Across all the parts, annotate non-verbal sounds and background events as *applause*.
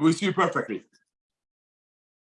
We see you perfectly.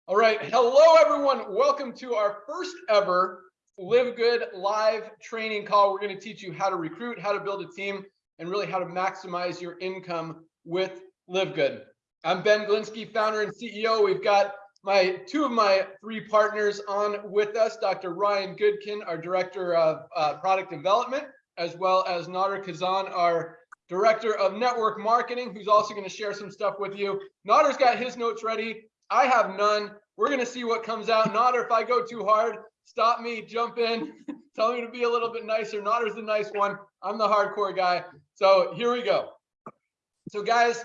All right. Hello, everyone. Welcome to our first ever Live Good live training call. We're going to teach you how to recruit, how to build a team, and really how to maximize your income with Live Good. I'm Ben Glinsky, founder and CEO. We've got my two of my three partners on with us, Dr. Ryan Goodkin, our director of uh, product development, as well as Nader Kazan, our director of network marketing, who's also going to share some stuff with you. Nader's got his notes ready. I have none. We're going to see what comes out. Nader, if I go too hard, stop me, jump in, *laughs* tell me to be a little bit nicer. Nader's the nice one. I'm the hardcore guy. So here we go. So guys,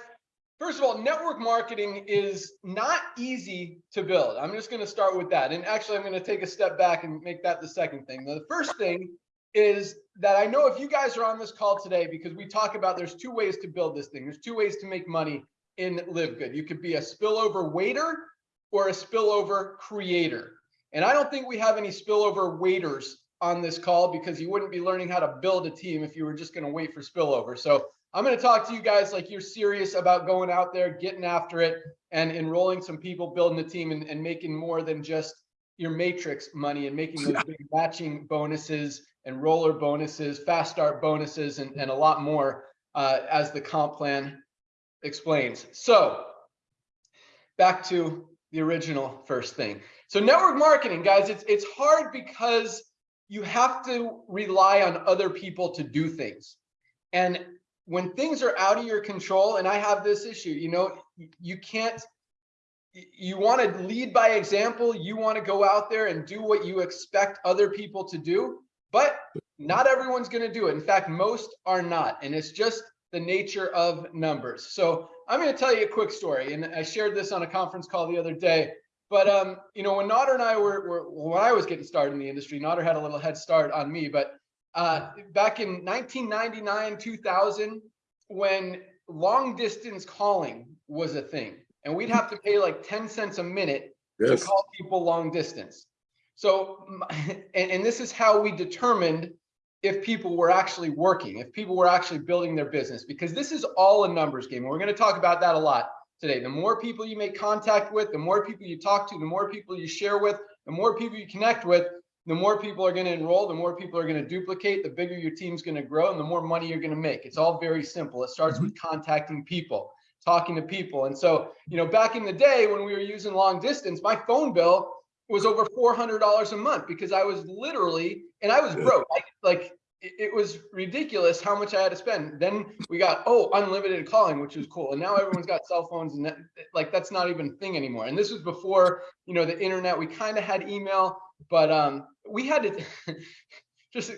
first of all, network marketing is not easy to build. I'm just going to start with that. And actually, I'm going to take a step back and make that the second thing. Now, the first thing is that I know if you guys are on this call today, because we talk about there's two ways to build this thing. There's two ways to make money in Live Good. You could be a spillover waiter or a spillover creator. And I don't think we have any spillover waiters on this call because you wouldn't be learning how to build a team if you were just going to wait for spillover. So I'm going to talk to you guys like you're serious about going out there, getting after it, and enrolling some people, building a team, and, and making more than just your matrix money and making those *laughs* big matching bonuses and roller bonuses, fast start bonuses, and, and a lot more uh, as the comp plan explains. So back to the original first thing. So network marketing, guys, it's it's hard because you have to rely on other people to do things. And when things are out of your control, and I have this issue, you know, you can't you want to lead by example. You want to go out there and do what you expect other people to do, but not everyone's going to do it. In fact, most are not. And it's just the nature of numbers. So I'm going to tell you a quick story. And I shared this on a conference call the other day. But um, you know, when Nader and I were, were when I was getting started in the industry, Nader had a little head start on me. But uh, back in 1999, 2000, when long distance calling was a thing, and we'd have to pay like 10 cents a minute yes. to call people long distance. So, *laughs* and, and this is how we determined if people were actually working, if people were actually building their business, because this is all a numbers game. And we're going to talk about that a lot today. The more people you make contact with, the more people you talk to, the more people you share with, the more people you connect with, the more people are going to enroll, the more people are going to duplicate, the bigger your team's going to grow, and the more money you're going to make. It's all very simple. It starts with mm-hmm. contacting people, talking to people. And so, you know, back in the day when we were using long distance, my phone bill was over $400 a month because I was literally, and I was broke. I, like it was ridiculous how much I had to spend. Then we got, oh, unlimited calling, which was cool. And now everyone's got cell phones and that, like, that's not even a thing anymore. And this was before, you know, the internet, we kind of had email, but um, we had to, *laughs* just a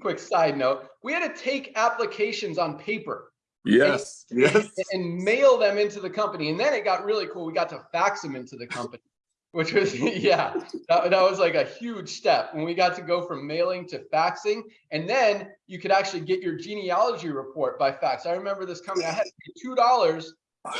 quick side note, we had to take applications on paper. Yes, and, yes. And mail them into the company. And then it got really cool. We got to fax them into the company which was *laughs* yeah that, that was like a huge step when we got to go from mailing to faxing. And then you could actually get your genealogy report by fax. I remember this coming i had to pay two dollars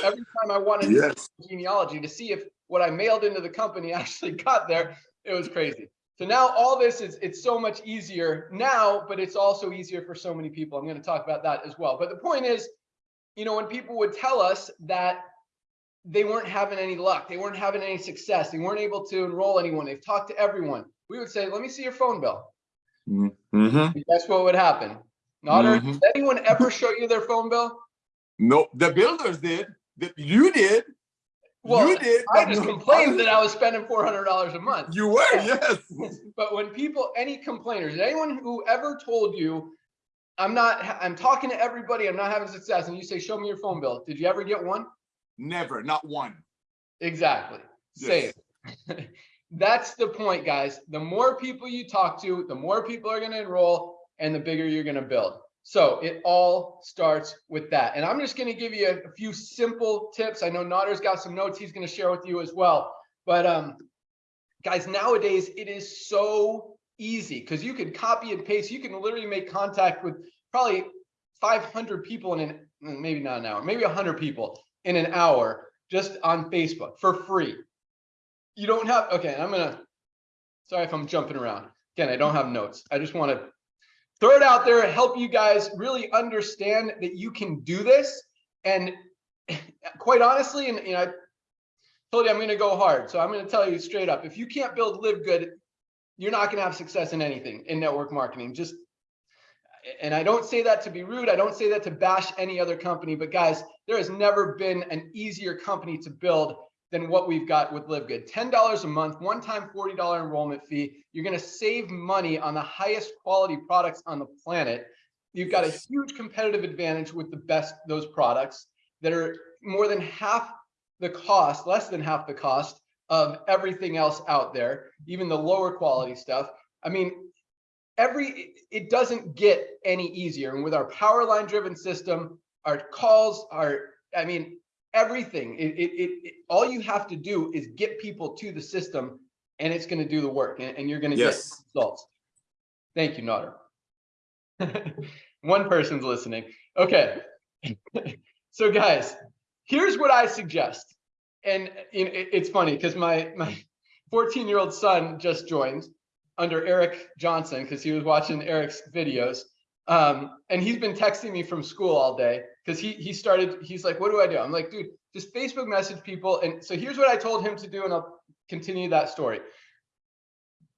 every time i wanted yes. genealogy to see if what i mailed into the company *laughs* actually got there. It was crazy. So now all this is it's so much easier now but it's also easier for so many people. I'm going to talk about that as well. But the point is you know when people would tell us that they weren't having any luck. They weren't having any success. They weren't able to enroll anyone. They've talked to everyone. We would say, let me see your phone bill. Mm -hmm. That's what would happen. Nader, mm -hmm. did anyone ever show you their phone bill? No, the builders did. You did. Well, you did. I just *laughs* no, complained that I was spending four hundred dollars a month. You were, yes. *laughs* but when people, any complainers, anyone who ever told you, "I'm not," I'm talking to everybody, I'm not having success, and you say, "Show me your phone bill," did you ever get one? Never, not one. Exactly. Yes. Same. *laughs* That's the point, guys. The more people you talk to, the more people are going to enroll and the bigger you're going to build. So it all starts with that. And I'm just going to give you a, a, few simple tips. I know Nader's got some notes he's going to share with you as well. But um, guys, nowadays it is so easy because you can copy and paste. You can literally make contact with probably 500 people in an, maybe not an hour, maybe 100 people in an hour just on Facebook for free. You don't have, okay, I'm gonna, sorry if I'm jumping around. Again, I don't have notes. I just wanna throw it out there, help you guys really understand that you can do this. And *laughs* quite honestly, and you know, I told you I'm to go hard. So I'm to tell you straight up, if you can't build live good, you're not to have success in anything in network marketing. Just, and I don't say that to be rude. I don't say that to bash any other company, but guys, there has never been an easier company to build than what we've got with Live Good. $10 a month, one time $40 enrollment fee. You're going to save money on the highest quality products on the planet. You've got a huge competitive advantage with the best those products that are more than half the cost, less than half the cost of everything else out there, even the lower quality stuff. I mean, every it doesn't get any easier. And with our power line driven system, our calls are, I mean, everything. It, it, it, all you have to do is get people to the system, and it's going to do the work, and, and you're going to Yes. get results. Thank you, Nader. *laughs* One person's listening. Okay. *laughs* so guys, here's what I suggest. And you know, it- it's funny because my my 14 year old son just joined under Eric Johnson because he was watching Eric's videos. Um, and he's been texting me from school all day because he he started, he's like, what do I do? I'm like, dude, just Facebook message people. And so here's what I told him to do, and I'll continue that story.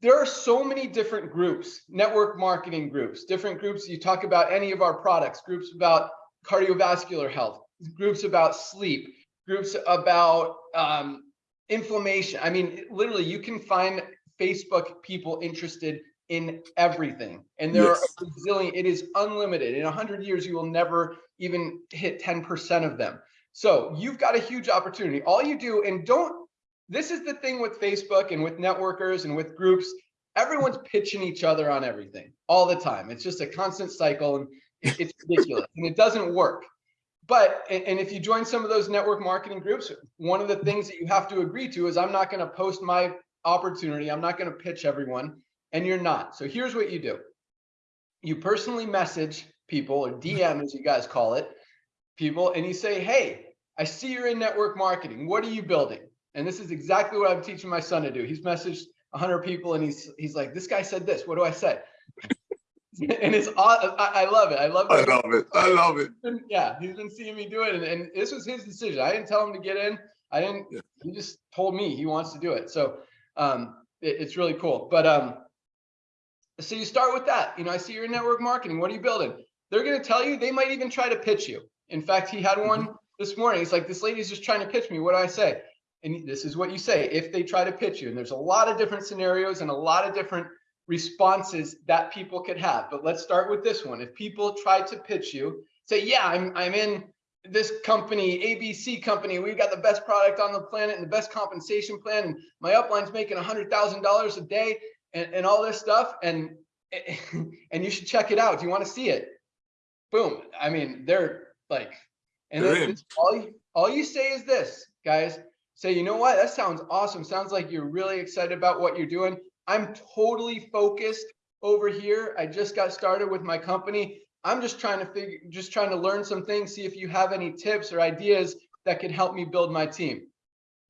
There are so many different groups, network marketing groups, different groups. You talk about any of our products, groups about cardiovascular health, groups about sleep, groups about um, inflammation. I mean, literally, you can find Facebook people interested in everything, and there Yes. are a zillion. It is unlimited. In hundred years, you will never even hit ten percent of them. So you've got a huge opportunity. All you do, and don't. This is the thing with Facebook and with networkers and with groups. Everyone's pitching each other on everything all the time. It's just a constant cycle, and it's ridiculous, and it doesn't work but and and if you join some of those network marketing groups one of the things that you have to agree to is i'm not going to post my opportunity i'm not going to pitch everyone and you're not so here's what you do you personally message people or *laughs* dm as you guys call it people and you say hey i see you're in network marketing what are you building and this is exactly what i'm teaching my son to do he's messaged 100 people and he's he's like this guy said this what do i say *laughs* and it's aw- I, I love it i love it. I love it. I love it. yeah, he's been seeing me do it, and, and this was his decision. I didn't tell him to get in. I didn't. Yeah. He just told me he wants to do it. So um, it- it's really cool. But um, so you start with that. You know, I see you're in network marketing. What are you building? They're going to tell you. They might even try to pitch you. In fact, he had one this morning. He's like, "This lady's just trying to pitch me. What do I say?" And this is what you say if they try to pitch you. And there's a lot of different scenarios and a lot of different responses that people could have. But let's start with this one. If people try to pitch you, say, yeah, I'm, I'm in this company, ABC company. We've got the best product on the planet and the best compensation plan. And my upline's making a $100,000 a day and, and all this stuff. And, *laughs* and you should check it out. Do you want to see it? Boom. I mean, they're like, and They're it's all you, all you say is this, guys. Say, you know what? That sounds awesome. Sounds like you're really excited about what you're doing. I'm totally focused over here. I just got started with my company. I'm just trying to figure, just trying to learn some things, see if you have any tips or ideas that could help me build my team.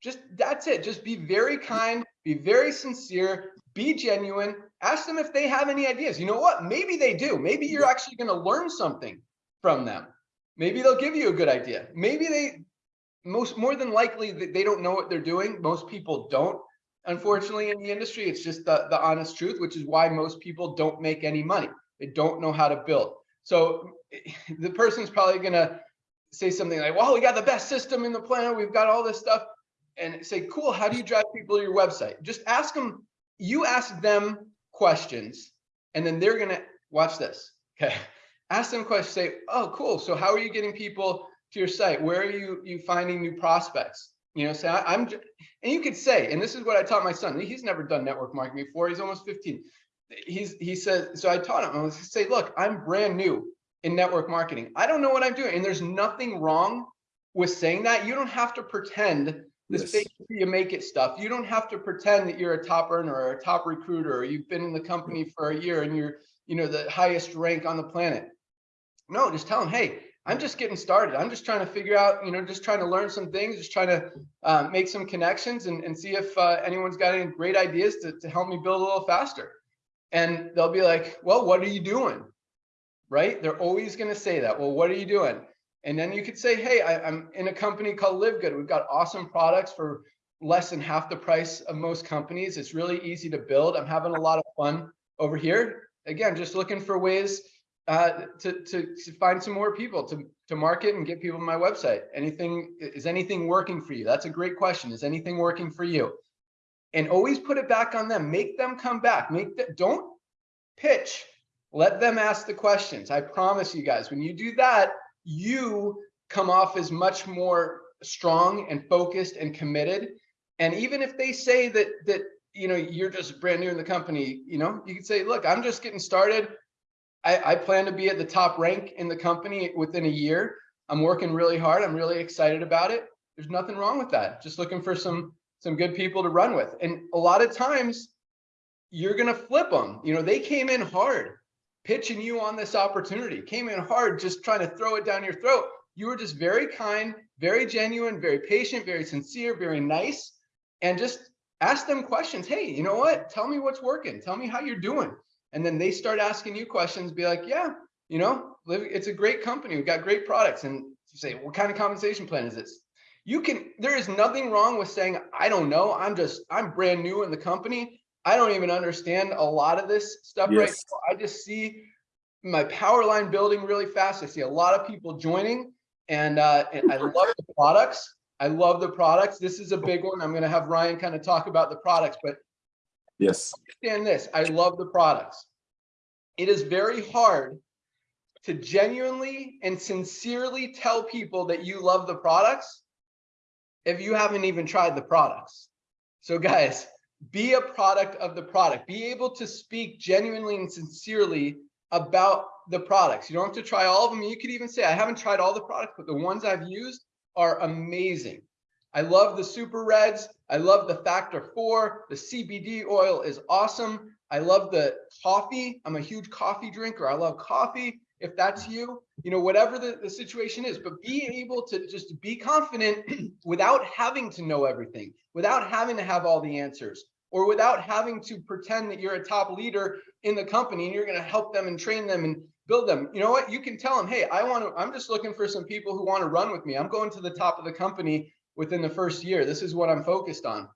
Just that's it. Just be very kind, be very sincere, be genuine. Ask them if they have any ideas. You know what? Maybe they do. Maybe you're actually going to learn something from them. Maybe they'll give you a good idea. Maybe they, most more than likely, they they don't know what they're doing. Most people don't unfortunately in the industry it's just the, the honest truth which is why most people don't make any money they don't know how to build so *laughs* the person's probably going to say something like well we got the best system in the planet we've got all this stuff and say cool how do you drive people to your website just ask them you ask them questions and then they're going to watch this okay *laughs* ask them questions say oh cool so how are you getting people to your site where are you you finding new prospects you know say I, i'm and you could say, and this is what I taught my son. He's never done network marketing before. He's almost 15. He's he says so I taught him. I was say, look, I'm brand new in network marketing. I don't know what I'm doing. And there's nothing wrong with saying that. You don't have to pretend this Yes. fake you make it stuff. You don't have to pretend that you're a top earner or a top recruiter or you've been in the company for a year and you're, you know, the highest rank on the planet. No, just tell them, hey, I'm just getting started. I'm just trying to figure out, you know, just trying to learn some things, just trying to uh, make some connections and, and see if uh, anyone's got any great ideas to, to help me build a little faster. And they'll be like, well, what are you doing? Right? They're always going to say that. Well, what are you doing? And then you could say, hey, I, I'm in a company called Live Good. We've got awesome products for less than half the price of most companies. It's really easy to build. I'm having a lot of fun over here. Again, just looking for ways uh, to, to, to find some more people to, to market and get people to my website. Anything, is anything working for you? That's a great question. Is anything working for you? And always put it back on them. Make them come back. Make that, don't pitch. Let them ask the questions. I promise you guys, when you do that, you come off as much more strong and focused and committed. And even if they say that, that, you know, you're just brand new in the company, you know, you can say, look, I'm just getting started. I, I plan to be at the top rank in the company within a year. I'm working really hard. I'm really excited about it. There's nothing wrong with that. Just looking for some some good people to run with. And a lot of times you're going to flip them. You know, they came in hard pitching you on this opportunity, came in hard, just trying to throw it down your throat. You were just very kind, very genuine, very patient, very sincere, very nice, and just ask them questions. Hey, you know what? Tell me what's working. Tell me how you're doing. And then they start asking you questions, be like, yeah, you know, it's a great company. We've got great products. And you say, what kind of compensation plan is this? You can, there is nothing wrong with saying, I don't know. I'm just, I'm brand new in the company. I don't even understand a lot of this stuff right now. I just see my power line building really fast. I see a lot of people joining and, uh, and I love the products. I love the products. This is a big one. I'm going to have Ryan kind of talk about the products, but Yes. understand this. I love the products. It is very hard to genuinely and sincerely tell people that you love the products if you haven't even tried the products. So guys, be a product of the product. Be able to speak genuinely and sincerely about the products. You don't have to try all of them. You could even say, I haven't tried all the products, but the ones I've used are amazing. I love the super reds. I love the factor four. The CBD oil is awesome. I love the coffee. I'm a huge coffee drinker. I love coffee. If that's you, you know, whatever the, the situation is, but be able to just be confident *clears throat* without having to know everything, without having to have all the answers, or without having to pretend that you're a top leader in the company and you're going to help them and train them and build them. You know what? You can tell them, hey, I want to, I'm just looking for some people who want to run with me. I'm going to the top of the company within the first year. This is what I'm focused on.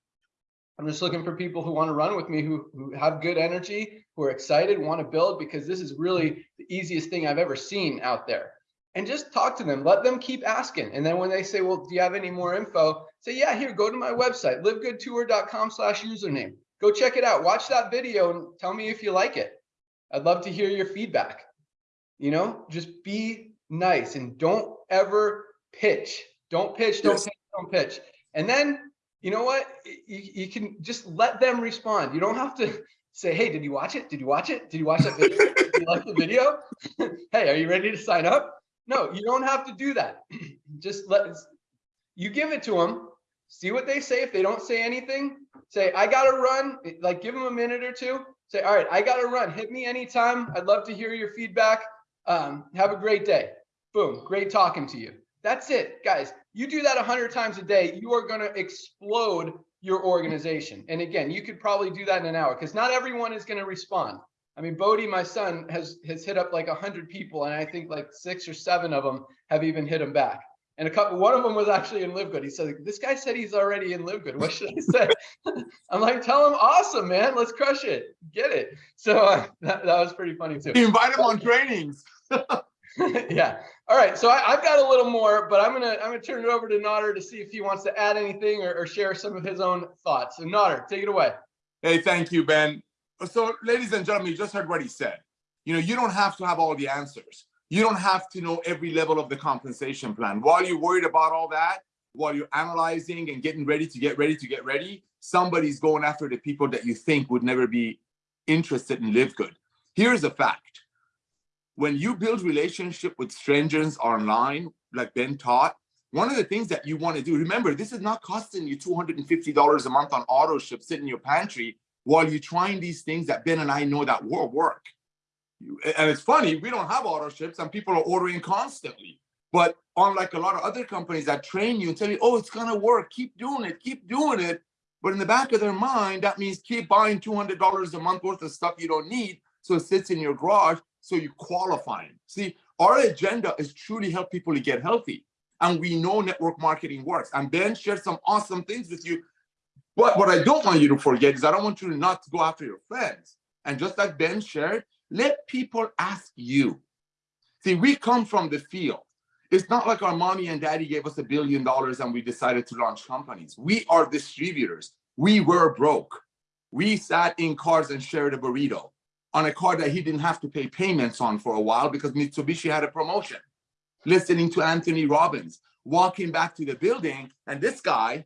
I'm just looking for people who want to run with me, who, who have good energy, who are excited, want to build, because this is really the easiest thing I've ever seen out there. And just talk to them, let them keep asking. And then when they say, well, do you have any more info? Say, yeah, here, go to my website, livegoodtour.com slash username. Go check it out. Watch that video and tell me if you like it. I'd love to hear your feedback. You know, just be nice and don't ever pitch. Don't pitch, don't Yes. pitch, don't pitch. And then, you know what? You, you can just let them respond. You don't have to say, hey, did you watch it? Did you watch it? Did you watch that *laughs* video? Did you like the video? *laughs* hey, are you ready to sign up? No, you don't have to do that. *clears throat* just let you give it to them, see what they say. If they don't say anything, say, I gotta run, like give them a minute or two. Say, all right, I gotta run. Hit me anytime. I'd love to hear your feedback. Um, have a great day. Boom, great talking to you. That's it, guys. You do that a hundred times a day, you are gonna explode your organization. And again, you could probably do that in an hour because not everyone is gonna respond. I mean, Bodie, my son, has has hit up like a hundred people, and I think like six or seven of them have even hit him back. And a couple, one of them was actually in Live Good. He said, "This guy said he's already in Live Good. What should I say?" *laughs* I'm like, "Tell him, awesome, man. Let's crush it. Get it." So uh, *laughs* that, that was pretty funny too. Invite him on trainings. *laughs* *laughs* yeah. All right. So I, I've got a little more, but I'm gonna I'm gonna turn it over to Nader to see if he wants to add anything or, or share some of his own thoughts. So Nader, take it away. Hey, thank you, Ben. So, ladies and gentlemen, you just heard what he said. You know, you don't have to have all the answers. You don't have to know every level of the compensation plan. While you're worried about all that, while you're analyzing and getting ready to get ready to get ready, somebody's going after the people that you think would never be interested in live good. Here's a fact. When you build relationship with strangers online, like Ben taught, one of the things that you want to do, remember, this is not costing you $250 a month on auto ship sitting in your pantry while you're trying these things that Ben and I know that will work. And it's funny, we don't have auto ships and people are ordering constantly. But unlike a lot of other companies that train you and tell you, oh, it's gonna work, keep doing it, keep doing it. But in the back of their mind, that means keep buying $200 a month worth of stuff you don't need. So it sits in your garage, so you qualify. them. See, Our agenda is truly help people to get healthy. And we know network marketing works. And Ben shared some awesome things with you. But what I don't want you to forget is I don't want you to not go after your friends. And just like Ben shared, let people ask you. See, we come from the field. It's not like our mommy and daddy gave us a billion dollars and we decided to launch companies. We are distributors. We were broke. We sat in cars and shared a burrito on a car that he didn't have to pay payments on for a while because Mitsubishi had a promotion. Listening to Anthony Robbins, walking back to the building, and this guy,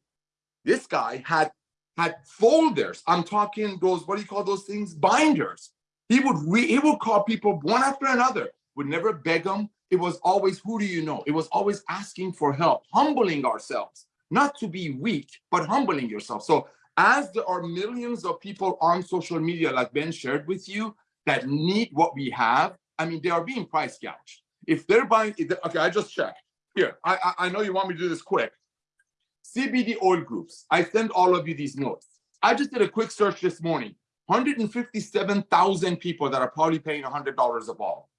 this guy had had folders. I'm talking those, what do you call those things? Binders. He would re, he would call people one after another, would never beg them. It was always, who do you know? It was always asking for help, humbling ourselves, not to be weak, but humbling yourself. So as there are millions of people on social media, like Ben shared with you, that need what we have, I mean, they are being price gouged. If they're buying, okay, I just checked. Here, I, I know you want me to do this quick. CBD oil groups. I send all of you these notes. I just did a quick search this morning. 157,000 people that are probably paying $100 a ball.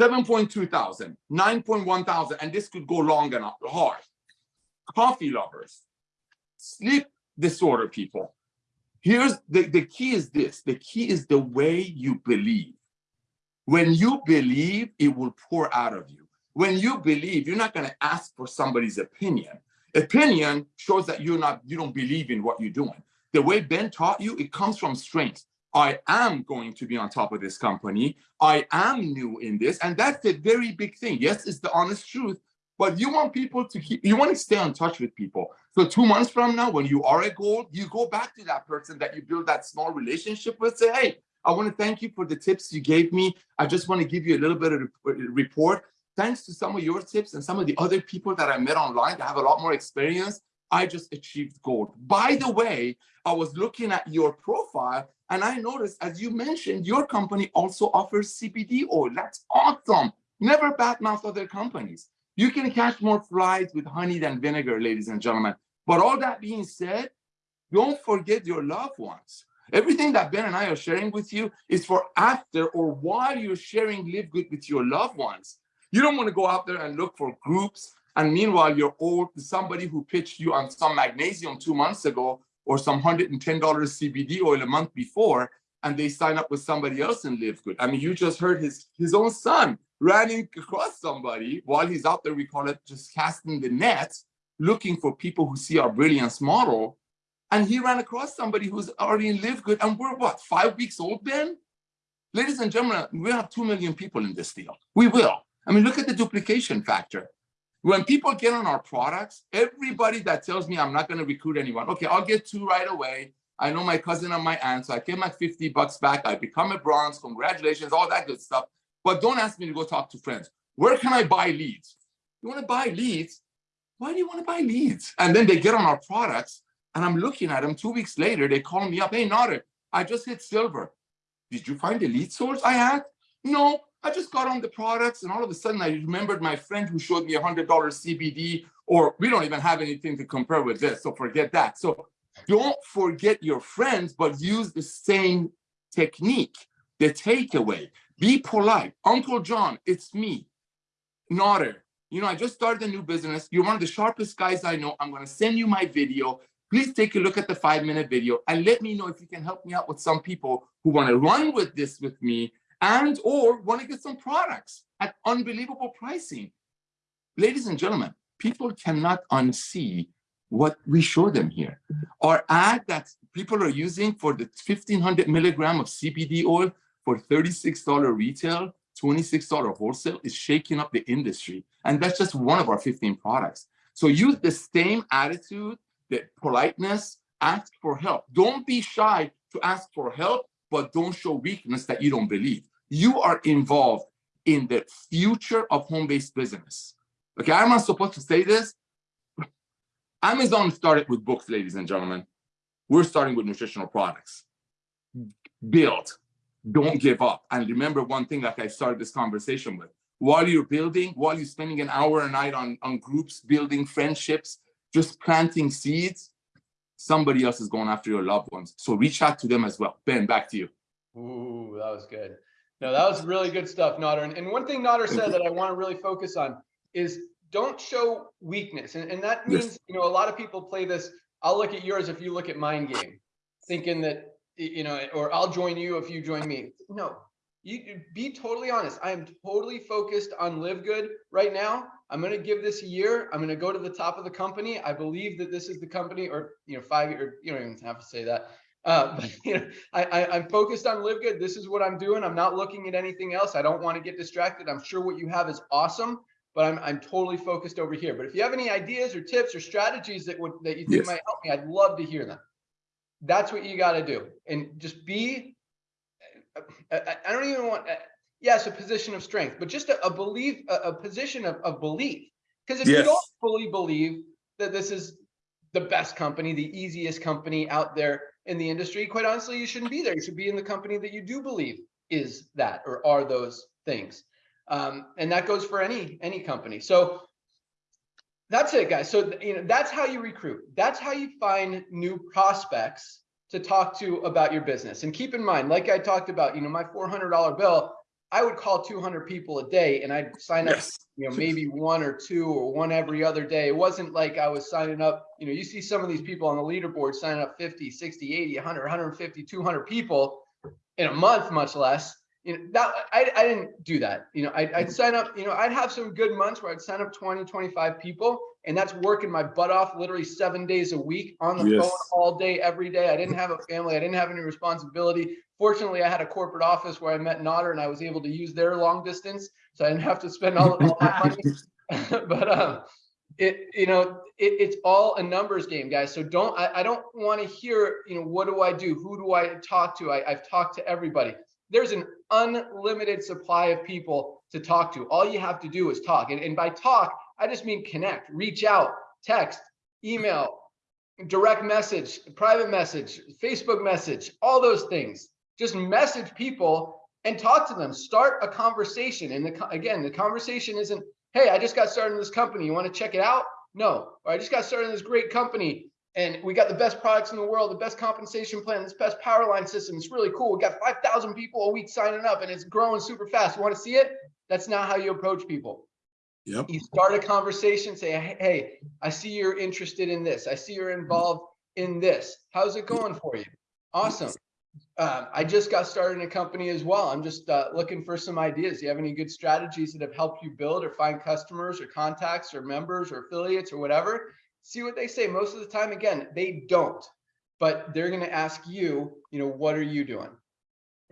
7.2 thousand, 9.1 thousand, and this could go long and hard. Coffee lovers, sleep disorder people. Here's the, the key is this. The key is the way you believe. When you believe, it will pour out of you. When you believe, you're not going to ask for somebody's opinion. Opinion shows that you're not, you don't believe in what you're doing. The way Ben taught you, it comes from strength. I am going to be on top of this company. I am new in this. And that's a very big thing. Yes, it's the honest truth, but you want people to keep, you want to stay in touch with people. So two months from now, when you are a gold, you go back to that person that you build that small relationship with, say, hey, I want to thank you for the tips you gave me. I just want to give you a little bit of uh, report. Thanks to some of your tips and some of the other people that I met online that have a lot more experience, I just achieved gold. By the way, I was looking at your profile and I noticed, as you mentioned, your company also offers CBD oil. That's awesome. Never badmouth other companies. You can catch more flies with honey than vinegar, ladies and gentlemen. But all that being said, don't forget your loved ones. Everything that Ben and I are sharing with you is for after or while you're sharing Live Good with your loved ones. You don't want to go out there and look for groups. And meanwhile, you're old, somebody who pitched you on some magnesium two months ago or some $110 CBD oil a month before, and they sign up with somebody else and live good. I mean, you just heard his, his own son running across somebody while he's out there, we call it just casting the net, looking for people who see our brilliance model. And he ran across somebody who's already in live good. And we're what, five weeks old, Ben? Ladies and gentlemen, we have 2 million people in this deal. We will. I mean, look at the duplication factor. When people get on our products, everybody that tells me I'm not going to recruit anyone, okay, I'll get two right away. I know my cousin and my aunt, so I get my 50 bucks back. I become a bronze, congratulations, all that good stuff. But don't ask me to go talk to friends. Where can I buy leads? You want to buy leads? Why do you want to buy leads? And then they get on our products, and I'm looking at them two weeks later. They call me up. Hey, Nader, I just hit silver. Did you find the lead source I had? No, I just got on the products, and all of a sudden I remembered my friend who showed me a $100 CBD, or we don't even have anything to compare with this, so forget that. So don't forget your friends, but use the same technique, the takeaway. Be polite. Uncle John, it's me, Nader. You know, I just started a new business. You're one of the sharpest guys I know. I'm going to send you my video. Please take a look at the five minute video and let me know if you can help me out with some people who want to run with this with me and or want to get some products at unbelievable pricing. Ladies and gentlemen, people cannot unsee what we show them here. Our ad that people are using for the 1500 milligram of CBD oil for $36 retail, $26 wholesale is shaking up the industry. And that's just one of our 15 products. So use the same attitude, the politeness, ask for help. Don't be shy to ask for help, but don't show weakness that you don't believe. You are involved in the future of home-based business. Okay, I'm not supposed to say this. Amazon started with books, ladies and gentlemen. We're starting with nutritional products. Build, don't give up. And remember one thing like I started this conversation with. While you're building, while you're spending an hour a night on, on groups, building friendships, just planting seeds, somebody else is going after your loved ones. So reach out to them as well. Ben, back to you. Ooh, that was good. No, that was really good stuff, Nader. And, and one thing Nader said that I want to really focus on is don't show weakness. And, and that means, Yes. you know, a lot of people play this. I'll look at yours if you look at mine game, thinking that, you know, or I'll join you if you join me. No, you be totally honest. I am totally focused on live good right now. I'm going to give this a year. I'm going to go to the top of the company. I believe that this is the company or, you know, five year, you don't even have to say that. Uh, *laughs* but, you know, I, I, I'm focused on live good. This is what I'm doing. I'm not looking at anything else. I don't want to get distracted. I'm sure what you have is awesome, but I'm, I'm totally focused over here. But if you have any ideas or tips or strategies that would, that you think Yes. might help me, I'd love to hear them. That's what you got to do. And just be, I, don't even want, uh, yes, a position of strength, but just a, a belief, a, a position of, of belief. Because if you don't fully believe that this is the best company, the easiest company out there in the industry, quite honestly, you shouldn't be there. You should be in the company that you do believe is that or are those things. Um, and that goes for any any company. So that's it, guys. So you know that's how you recruit. That's how you find new prospects to talk to about your business. And keep in mind, like I talked about, you know, my $400 bill, I would call 200 people a day and I'd sign up Yes. you know, maybe one or two or one every other day. It wasn't like I was signing up, you know, you see some of these people on the leaderboard signing up 50, 60, 80, 100, 150, 200 people in a month, much less. You know, that I, I didn't do that. You know, I'd, I'd sign up, you know, I'd have some good months where I'd sign up 20, 25 people, and that's working my butt off literally seven days a week on the Yes. phone all day, every day. I didn't have a family, I didn't have any responsibility. Fortunately, I had a corporate office where I met Nader and I was able to use their long distance. So I didn't have to spend all, all that money. *laughs* *laughs* but um, it you know it, it's all a numbers game, guys. So don't I, I don't want to hear you know what do I do? Who do I talk to? I, I've talked to everybody. There's an unlimited supply of people to talk to. All you have to do is talk, and, and by talk, I just mean connect, reach out, text, email, direct message, private message, Facebook message, all those things. Just message people and talk to them. Start a conversation. And the, again, the conversation isn't, hey, I just got started in this company. You want to check it out? No. Or I just got started in this great company and we got the best products in the world, the best compensation plan, this best power line system. It's really cool. We got 5,000 people a week signing up and it's growing super fast. You want to see it? That's not how you approach people Yep. you start a conversation say "Hey, i see you're interested in this i see you're involved in this how's it going for you awesome um, i just got started in a company as well i'm just uh, looking for some ideas do you have any good strategies that have helped you build or find customers or contacts or members or affiliates or whatever see what they say most of the time again they don't but they're going to ask you you know what are you doing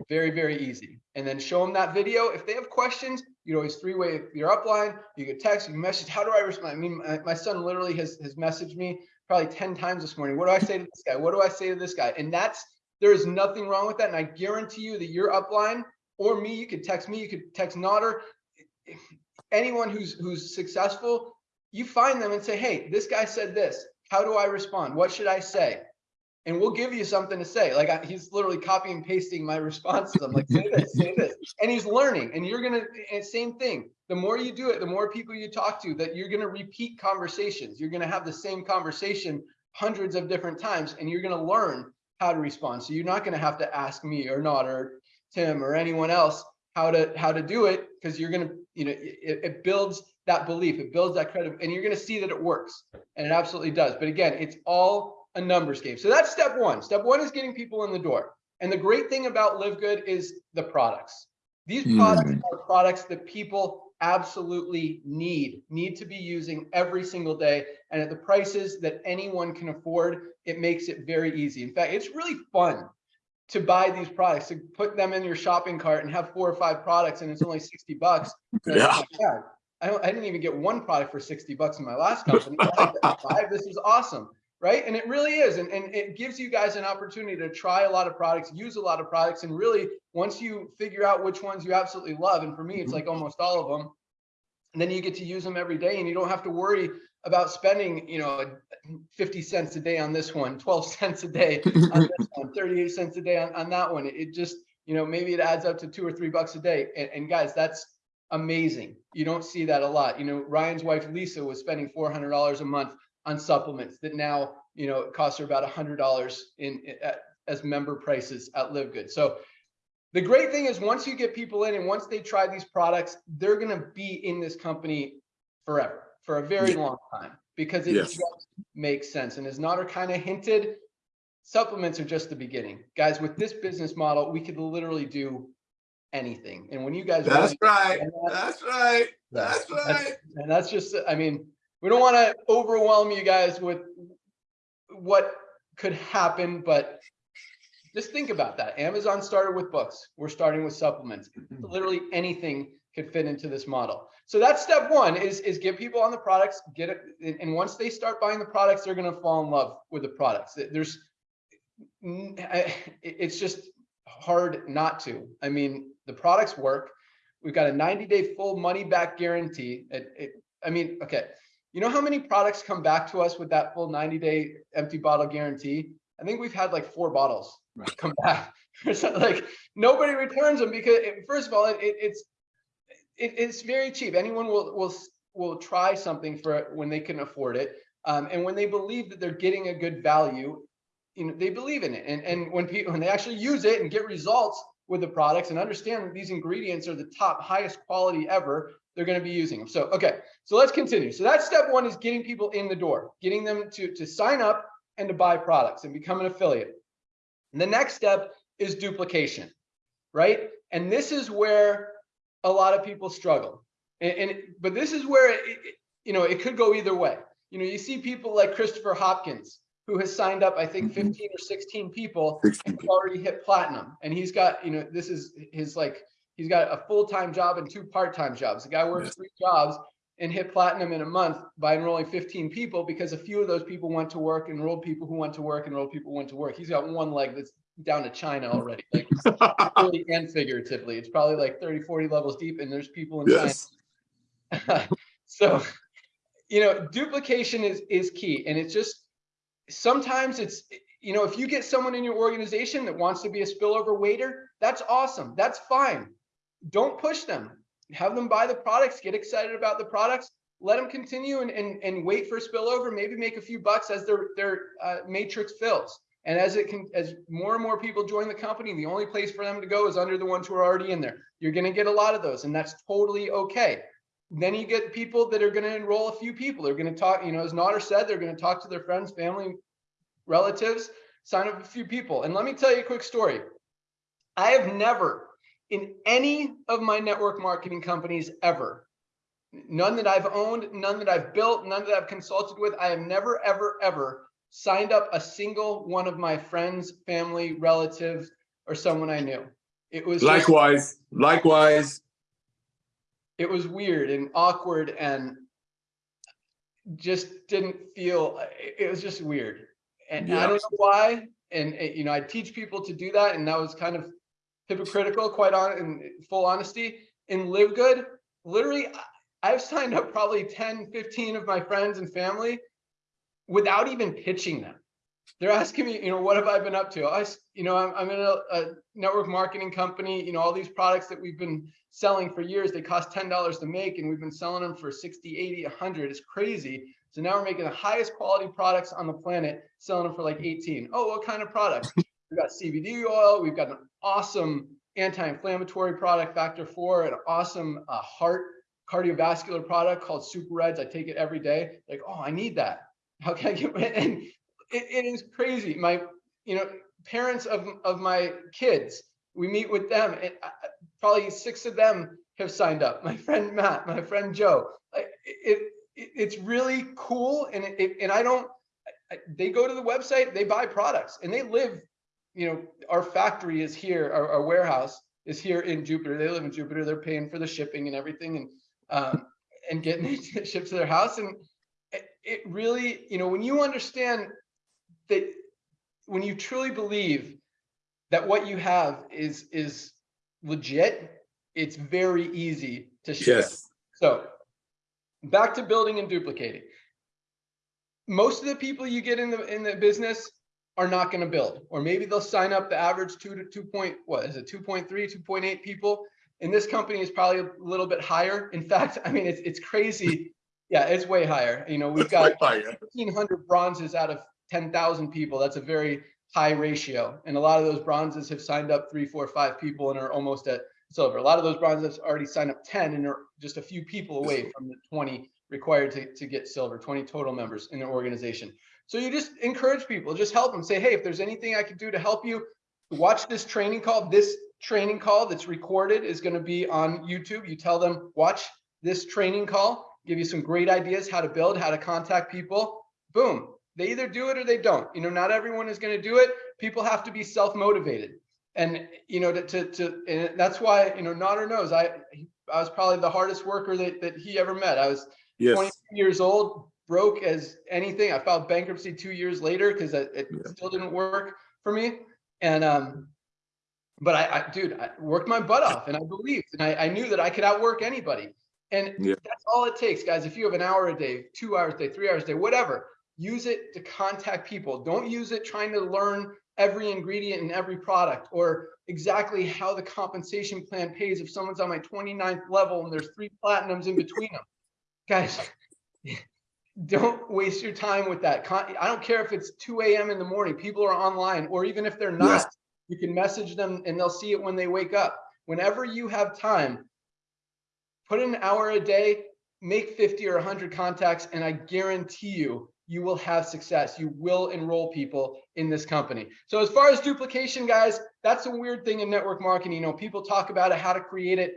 very, very easy. And then show them that video. If they have questions, you know, it's three-way your upline. You can text, you message. How do I respond? I mean, my, my son literally has has messaged me probably 10 times this morning. What do I say to this guy? What do I say to this guy? And that's there is nothing wrong with that. And I guarantee you that your upline or me, you could text me, you could text Nader, anyone who's who's successful, you find them and say, hey, this guy said this. How do I respond? What should I say? and we'll give you something to say. Like I, he's literally copy and pasting my *laughs* responses. I'm like, say this, say this, and he's learning. And you're gonna, same thing. The more you do it, the more people you talk to, that you're gonna repeat conversations. You're gonna have the same conversation hundreds of different times, and you're gonna learn how to respond. So you're not gonna have to ask me or Nader Tim or anyone else how to how to do it because you're gonna, you know, it, it builds that belief, it builds that credit, and you're gonna see that it works, and it absolutely does. But again, it's all a numbers game. So that's step one. Step one is getting people in the door. And the great thing about Live Good is the products. These mm-hmm. products are products that people absolutely need, need to be using every single day. And at the prices that anyone can afford, it makes it very easy. In fact, it's really fun to buy these products, to put them in your shopping cart and have four or five products and it's only 60 bucks. Yeah. *laughs* it's like, "God, I, I didn't even get one product for 60 bucks in my last company. Five. This is awesome right? And it really is. And, and it gives you guys an opportunity to try a lot of products, use a lot of products. And really, once you figure out which ones you absolutely love, and for me, it's mm-hmm. like almost all of them, and then you get to use them every day and you don't have to worry about spending, you know, 50 cents a day on this one, 12 *laughs* cents a day on this *laughs* one, 38 cents a day on, on that one. It, it just, you know, maybe it adds up to two or three bucks a day. And, and guys, that's amazing. You don't see that a lot. You know, Ryan's wife, Lisa, was spending $400 a month on supplements that now you know it costs her about a hundred dollars in, in- at, as member prices at live good so the great thing is once you get people in and once they try these products, they're going to be in this company forever for a very Yeah. long time because it Yes. just makes sense. And as Nader kind of hinted, supplements are just the beginning. Guys, with this business model, we could literally do anything. And when you guys That's right. understand that, That's right. That's that's- right. and that's just, I mean, we don't want to overwhelm you guys with what could happen, but just think about that. Amazon started with books. We're starting with supplements. Mm-hmm. Literally anything could fit into this model. So that's step one is, is get people on the products, get it. and- once they start buying the products, they're going to fall in love with the products. There's, n- I- it- it's just hard not to. I mean, the products work. We've got a 90 day full money back guarantee. It, it, I mean, okay. You know how many products come back to us with that full 90 day empty bottle guarantee? I think we've had like four bottles Right. come *laughs* back. Like nobody returns them because it, first of all, it, it, it's it, it's very cheap. Anyone will will will try something for it when they can afford it, um, and when they believe that they're getting a good value, you know they believe in it. And and when people when they actually use it and get results with the products and understand that these ingredients are the top highest quality ever, they're going to be using them. So okay, so let's continue. So that's step one is getting people in the door, getting them to to sign up and to buy products and become an affiliate. And the next step is duplication, right? And this is where a lot of people struggle. And, and but this is where it, it- you know it could go either way. You know, you see people like Christopher Hopkins, who has signed up, I think, Mhm. 15 or 16 people, 16 and already hit platinum. And he's got, you know, this is his like he's got a full-time job and two part-time jobs. The guy works Yes. three jobs and hit platinum in a month by enrolling 15 people because a few of those people went to work, enrolled people who went to work, enrolled people who went to work. He's got one leg that's down to China already. Like *laughs* literally and figuratively. It's probably like 30, 40 levels deep, and there's people in yes. China. *laughs* so, you know, duplication is is key, and it's just sometimes it's you know if you get someone in your organization that wants to be a spillover waiter, that's awesome. That's fine. Don't push them. Have them buy the products. Get excited about the products. Let them continue and and, and wait for spillover. Maybe make a few bucks as their their uh, matrix fills. And as it can, as more and more people join the company, the only place for them to go is under the ones who are already in there. You're going to get a lot of those, and that's totally okay. Then you get people that are going to enroll a few people. They're going to talk, you know, as Nader said, they're going to talk to their friends, family, relatives, sign up a few people. And let me tell you a quick story. I have never, in any of my network marketing companies ever, none that I've owned, none that I've built, none that I've consulted with, I have never, ever, ever signed up a single one of my friends, family, relatives, or someone I knew. It was just- Likewise. It was weird and awkward and just didn't feel it was just weird. And i don't know why and you know i teach people to do that and that was kind of hypocritical quite on in full honesty. In live good literally I- i've signed up probably 10 15 of my friends and family without even pitching them they're asking me you know what have i been up to I, you know i'm, I'm in a, a network marketing company you know all these products that we've been selling for years. They cost $10 to make and we've been selling them for 60, 80, 100. It's crazy. So now we're making the highest quality products on the planet, selling them for like 18. Oh, what kind of products? *laughs* We've got CBD oil. We've got an awesome anti-inflammatory product, Factor 4, an awesome uh, heart cardiovascular product called Super Reds. I take it every day. Like, oh, I need that. How can I get *laughs* And it, it is crazy. My, you know, parents of, of my kids, we meet with them I- probably six of them have signed up. My *laughs* friend Matt, my friend Joe. It, it it's really cool, and it, and I don't. They go to the website, they buy products, and they live. You know, our factory is here, our, our warehouse is here in Jupiter. They live in Jupiter. They're paying for the shipping and everything, and um, and getting *laughs* it shipped to their house. And it really, you know, when you understand that, when you truly believe that what you have is is legit, it's very easy to share. Yes. So back to building and duplicating. Most of the people you get in the in the business are not going to build, or maybe they'll sign up the average two to two point, what is it, 2.3, 2.8 people. In this company is probably a little bit higher. In fact, *laughs* I mean, it's it's crazy. Yeah, it's way higher. You know, we've got 1,500 bronzes out of 10,000 people. That's a very high ratio. And a lot of those bronzes have signed up three, four, five people and are almost at silver. A lot of those bronzes already signed up 10 and are just a few people away from the 20 required to, to get silver, 20 total members in their organization. So you just encourage people, just help them say, hey, if there's anything I can do to help you, watch this training call. This training call that's recorded is going to be on YouTube. You tell them, watch this training call, give you some great ideas how to build, how to contact people. Boom. They either do it or they don't. You know, not everyone is going to do it. People have to be self-motivated. And, you know, to, to, to and that's why, you know, Nader knows I, I was probably the hardest worker that, that he ever met. I was yes. 20 years old, broke as anything. I filed bankruptcy two years later because it, it yeah. still didn't work for me. And um, but I, I, dude, I worked my butt off and I believed and I, I knew that I could outwork anybody. And yeah. that's all it takes, guys. If you have an hour a day, two hours a day, three hours a day, whatever, use it to contact people. Don't use it trying to learn every ingredient in every product or exactly how the compensation plan pays if someone's on my 29th level and there's three platinums in between them. *laughs* Guys, *laughs* don't waste your time with that. I don't care if it's 2 a.m. in the morning, people are online, or even if they're not, yes. you can message them and they'll see it when they wake up. Whenever you have time, put in an hour a day, make 50 or 100 contacts, and I guarantee you, you will have success. You will enroll people in this company. So as far as duplication, guys, that's a weird thing in network marketing. You know, people talk about it, how to create it.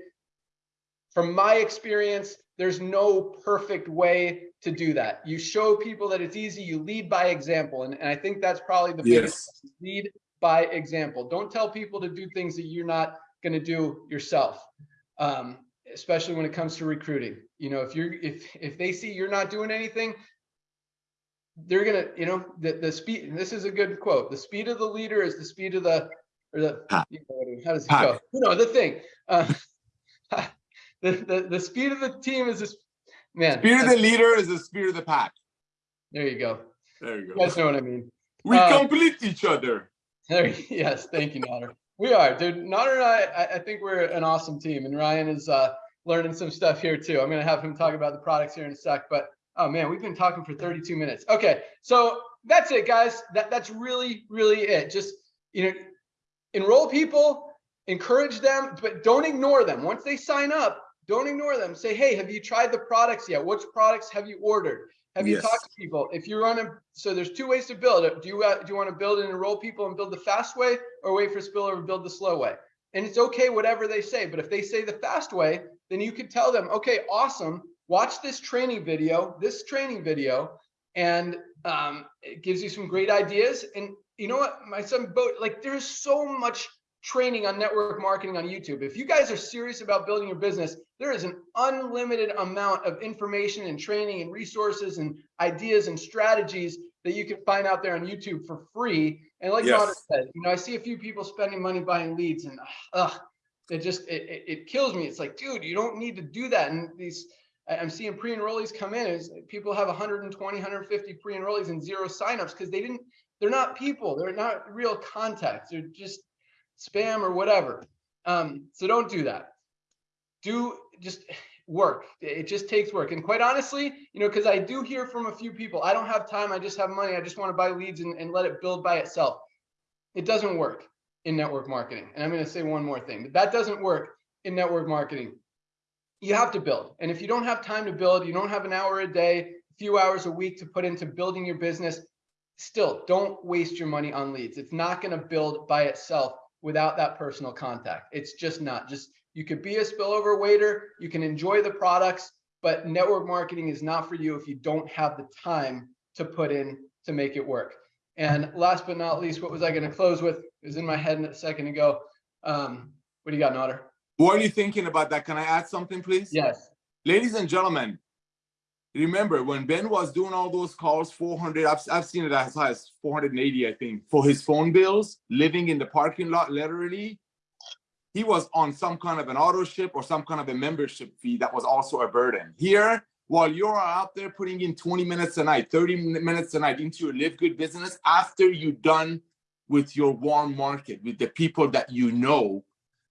From my experience, there's no perfect way to do that. You show people that it's easy, you lead by example. And, and I think that's probably the biggest yes. lead by example. Don't tell people to do things that you're not going to do yourself. Um, especially when it comes to recruiting. You know, if you're if if they see you're not doing anything, they're gonna, you know, the the speed. This is a good quote. The speed of the leader is the speed of the or the you know, how does it go? You know, the thing. Uh, *laughs* the, the the speed of the team is this man. Speed of the leader is the speed of the pack. There you go. There you go. You guys know what I mean. We uh, complete each other. There, *laughs* yes, thank you, Nader. We are, dude. Nader and I, I think we're an awesome team, and Ryan is uh, learning some stuff here too. I'm gonna have him talk about the products here in a sec, but oh man, we've been talking for 32 minutes. Okay, so that's it, guys. That that's really, really it. Just you know, enroll people, encourage them, but don't ignore them. Once they sign up, don't ignore them. Say, hey, have you tried the products yet? Which products have you ordered? Have you yes. talked to people? If you're on a, so there's two ways to build it. Do you uh, do you want to build and enroll people and build the fast way, or wait for spillover and build the slow way? And it's okay whatever they say. But if they say the fast way, then you can tell them, okay, awesome. Watch this training video, this training video, and um, it gives you some great ideas. And you know what, my son, boat, like there's so much training on network marketing on YouTube. If you guys are serious about building your business, there is an unlimited amount of information and training and resources and ideas and strategies that you can find out there on YouTube for free. And like yes. said, you know, I see a few people spending money buying leads and ugh, it just, it, it, it kills me. It's like, dude, you don't need to do that. And these, I'm seeing pre-enrollees come in is people have 120, 150 pre-enrollees and zero signups because they didn't, they're not people. They're not real contacts. They're just spam or whatever. Um, so don't do that. Do just work. It just takes work. And quite honestly, you know, because I do hear from a few people, I don't have time. I just have money. I just want to buy leads and, and let it build by itself. It doesn't work in network marketing. And I'm going to say one more thing, that doesn't work in network marketing. You have to build. And if you don't have time to build, you don't have an hour a day, a few hours a week to put into building your business, still don't waste your money on leads. It's not going to build by itself without that personal contact. It's just not just you could be a spillover waiter, you can enjoy the products, but network marketing is not for you if you don't have the time to put in to make it work. And last but not least, what was I going to close with? It was in my head a second ago. Um, what do you got, Nader? What are you thinking about that? Can I add something, please? Yes. Ladies and gentlemen, remember when Ben was doing all those calls, 400, I've, I've seen it as high as 480, I think, for his phone bills, living in the parking lot, literally, he was on some kind of an auto ship or some kind of a membership fee that was also a burden. Here, while you're out there putting in 20 minutes a night, 30 minutes a night into your live good business, after you're done with your warm market, with the people that you know,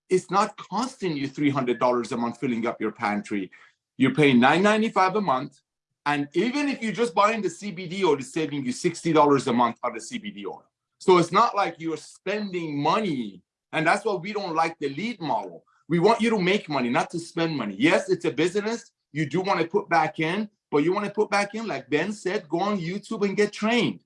it's not costing you $300 a month filling up your pantry. You're paying $9.95 a month and even if you're just buying the CBD oil, it's saving you $60 a month on the CBD oil. So it's not like you're spending money. And that's why we don't like the lead model. We want you to make money, not to spend money. Yes, it's a business. You do want to put back in, but you want to put back in, like Ben said, go on YouTube and get trained.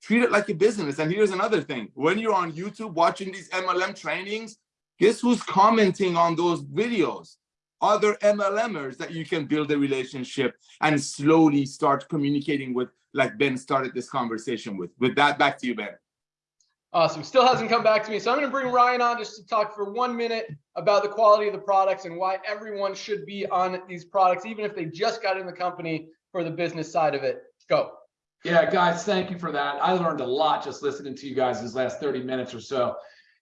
Treat it like a business. And here's another thing. When you're on YouTube watching these MLM trainings, guess who's commenting on those videos? Other MLMers that you can build a relationship and slowly start communicating with, like Ben started this conversation with. With that, back to you, Ben. Awesome. Still hasn't come back to me. So I'm going to bring Ryan on just to talk for one minute about the quality of the products and why everyone should be on these products, even if they just got in the company for the business side of it. Go. Yeah, guys, thank you for that. I learned a lot just listening to you guys these last 30 minutes or so.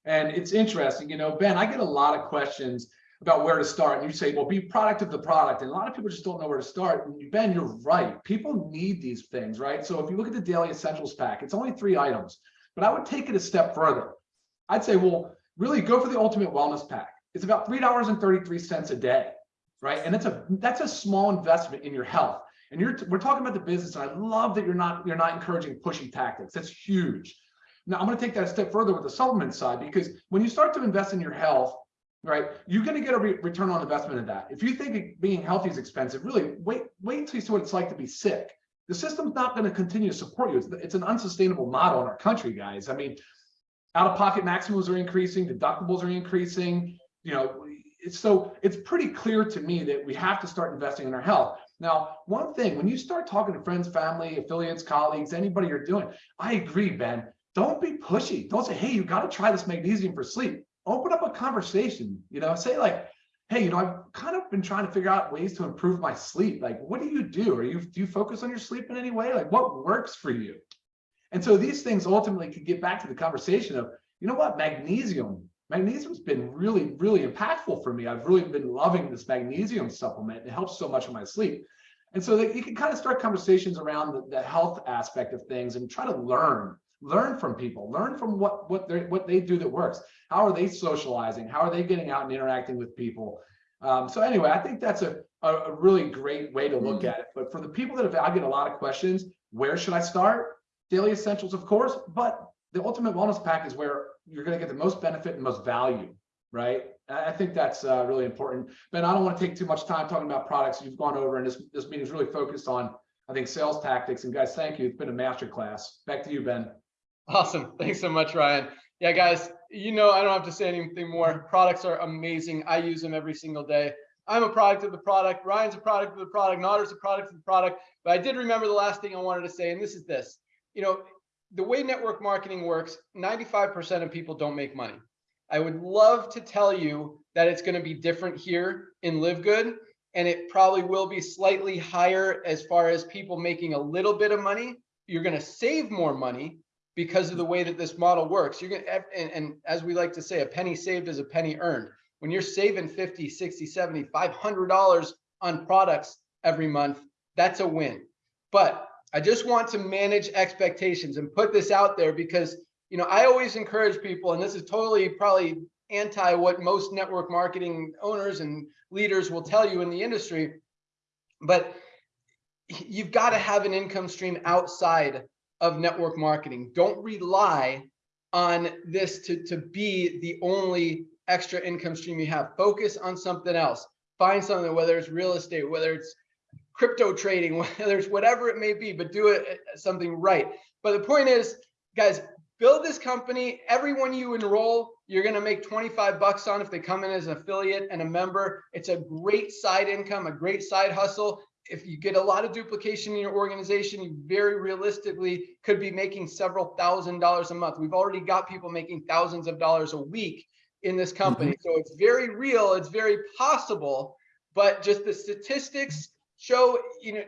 And it's interesting, you know, Ben, I get a lot of questions about where to start. And you say, well, be product of the product. And a lot of people just don't know where to start. And Ben, you're right. People need these things, right? So if you look at the daily essentials pack, it's only three items. But I would take it a step further. I'd say, well, really go for the ultimate wellness pack. It's about $3.33 a day, right? And it's a that's a small investment in your health. And you're we're talking about the business, and I love that you're not you're not encouraging pushy tactics. That's huge. Now I'm going to take that a step further with the supplement side because when you start to invest in your health, right, you're going to get a re return on investment in that. If you think being healthy is expensive, really wait wait until you see what it's like to be sick the system's not going to continue to support you. It's, it's an unsustainable model in our country, guys. I mean, out-of-pocket maximums are increasing, deductibles are increasing. You know, it's, so it's pretty clear to me that we have to start investing in our health. Now, one thing, when you start talking to friends, family, affiliates, colleagues, anybody you're doing, I agree, Ben. Don't be pushy. Don't say, hey, you got to try this magnesium for sleep. Open up a conversation. You know, say like, hey, you know, I've kind of been trying to figure out ways to improve my sleep. Like, what do you do? Are you do you focus on your sleep in any way? Like, what works for you? And so these things ultimately could get back to the conversation of, you know what, magnesium. Magnesium's been really, really impactful for me. I've really been loving this magnesium supplement. It helps so much with my sleep. And so that you can kind of start conversations around the, the health aspect of things and try to learn learn from people learn from what what they what they do that works how are they socializing how are they getting out and interacting with people um, so anyway i think that's a, a really great way to look mm. at it but for the people that have i get a lot of questions where should i start daily essentials of course but the ultimate wellness pack is where you're going to get the most benefit and most value right i think that's uh, really important ben i don't want to take too much time talking about products you've gone over and this this meeting is really focused on I think sales tactics. And guys, thank you. It's been a master class. Back to you, Ben. Awesome. Thanks so much, Ryan. Yeah, guys, you know, I don't have to say anything more. Products are amazing. I use them every single day. I'm a product of the product. Ryan's a product of the product. Nader's a product of the product. But I did remember the last thing I wanted to say, and this is this. You know, the way network marketing works, 95% of people don't make money. I would love to tell you that it's going to be different here in Live Good, and it probably will be slightly higher as far as people making a little bit of money. You're going to save more money because of the way that this model works. You're to, and, and as we like to say, a penny saved is a penny earned. When you're saving 50, 60, 70, $500 on products every month, that's a win. But I just want to manage expectations and put this out there because, you know, I always encourage people, and this is totally probably anti what most network marketing owners and leaders will tell you in the industry, but you've got to have an income stream outside of network marketing. Don't rely on this to, to be the only extra income stream you have. Focus on something else. Find something, whether it's real estate, whether it's crypto trading, *laughs* whether it's whatever it may be, but do it uh, something right. But the point is, guys, build this company. Everyone you enroll, you're going to make 25 bucks on if they come in as an affiliate and a member. It's a great side income, a great side hustle if you get a lot of duplication in your organization, you very realistically could be making several thousand dollars a month. We've already got people making thousands of dollars a week in this company. Mm-hmm. So it's very real, it's very possible, but just the statistics show, you know,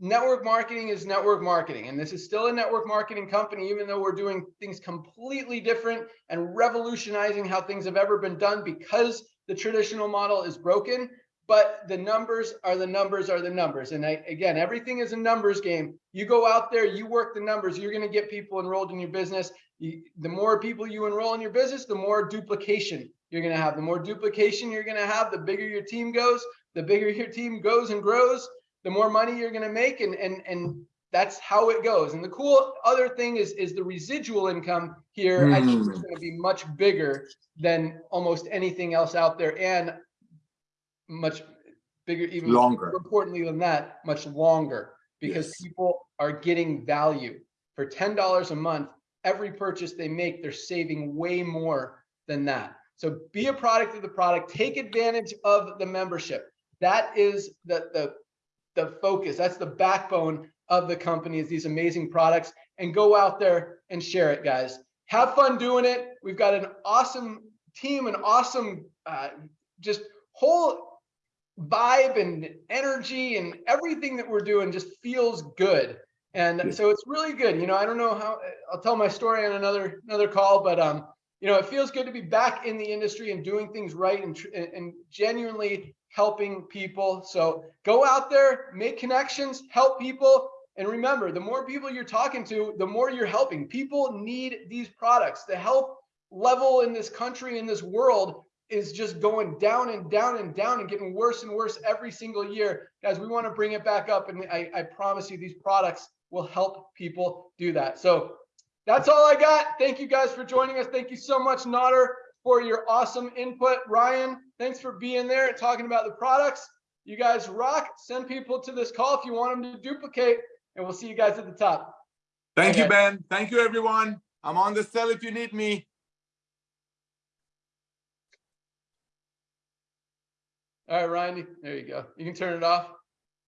network marketing is network marketing. And this is still a network marketing company, even though we're doing things completely different and revolutionizing how things have ever been done because the traditional model is broken but the numbers are the numbers are the numbers. And I, again, everything is a numbers game. You go out there, you work the numbers, you're going to get people enrolled in your business. You, the more people you enroll in your business, the more duplication you're going to have. The more duplication you're going to have, the bigger your team goes, the bigger your team goes and grows, the more money you're going to make. And, and, and that's how it goes. And the cool other thing is is the residual income here. I think is Mm. going to be much bigger than almost anything else out there, and much bigger, even Longer. more importantly than that, much longer because Yes. people are getting value for ten dollars a month. Every purchase they make, they're saving way more than that. So be a product of the product. Take advantage of the membership. That is the the the focus. That's the backbone of the company is these amazing products. And go out there and share it, guys. Have fun doing it. We've got an awesome team, an awesome uh, just whole vibe and energy and everything that we're doing just feels good. And so it's really good. You know, I don't know how I'll tell my story on another another call, but um, you know, it feels good to be back in the industry and doing things right and and and genuinely helping people. So go out there, make connections, help people. And remember, the more people you're talking to, the more you're helping. People need these products. The health level in this country, in this world, is just going down and down and down and getting worse and worse every single year. Guys, we want to bring it back up. And I, I promise you, these products will help people do that. So that's all I got. Thank you guys for joining us. Thank you so much, Nader, for your awesome input. Ryan, thanks for being there and talking about the products. You guys rock. Send people to this call if you want them to duplicate, and we'll see you guys at the top. Thank you, Okay. Ben. Thank you, everyone. I'm on the cell if you need me. All right, Ryan, there you go. You can turn it off.